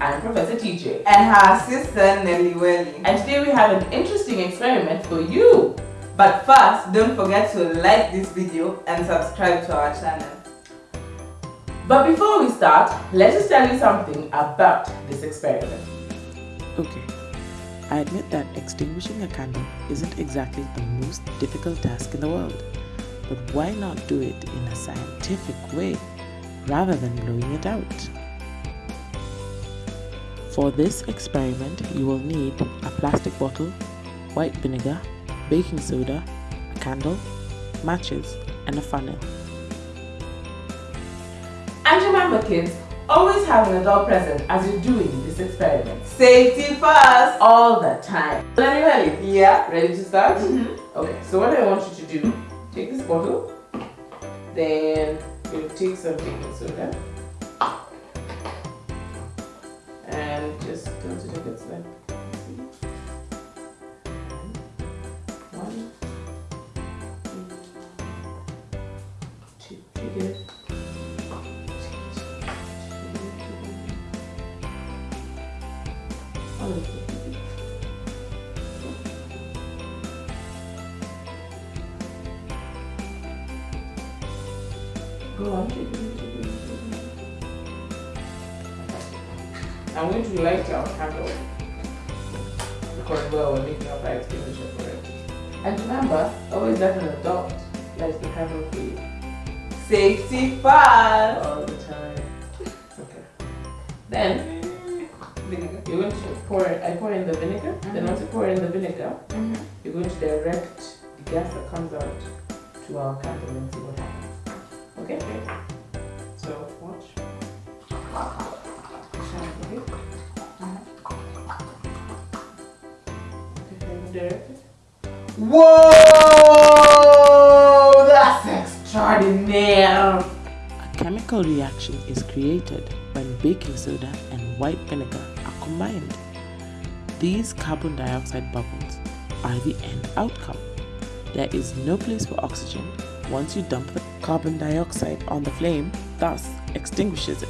I'm Professor TJ. And her sister Nelly Welly. And today we have an interesting experiment for you. But first, don't forget to like this video and subscribe to our channel. But before we start, let us tell you something about this experiment. Okay, I admit that extinguishing a candle isn't exactly the most difficult task in the world. But why not do it in a scientific way rather than blowing it out? For this experiment, you will need a plastic bottle, white vinegar, baking soda, a candle, matches, and a funnel. And remember kids, always have an adult present as you're doing this experiment. Safety first! All the time. Anyway, Yeah. ready to start? Mm -hmm. Okay, so what I want you to do take this bottle, then take some baking soda, and just go to the good side. One, two, shake it. Go on. I'm going to light our candle because well, we're making a fire extinguisher for it. And remember, always let an adult light the candle for you. Safety first! All the time. Okay. Then Vinegar. you're going to pour I pour in the vinegar. Mm -hmm. Then once you pour in the vinegar, Mm -hmm. you're going to direct the gas that comes out to our candle and see what happens. Okay? So watch. Okay. Okay, Whoa! That's extraordinary! A chemical reaction is created when baking soda and white vinegar are combined. These carbon dioxide bubbles are the end outcome. There is no place for oxygen once you dump the carbon dioxide on the flame, thus extinguishes it.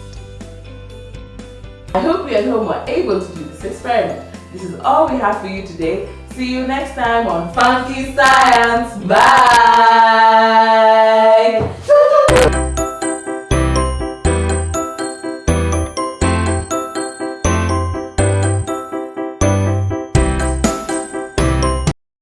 I hope you at home are able to do this experiment. This is all we have for you today. See you next time on Funky Science. Bye!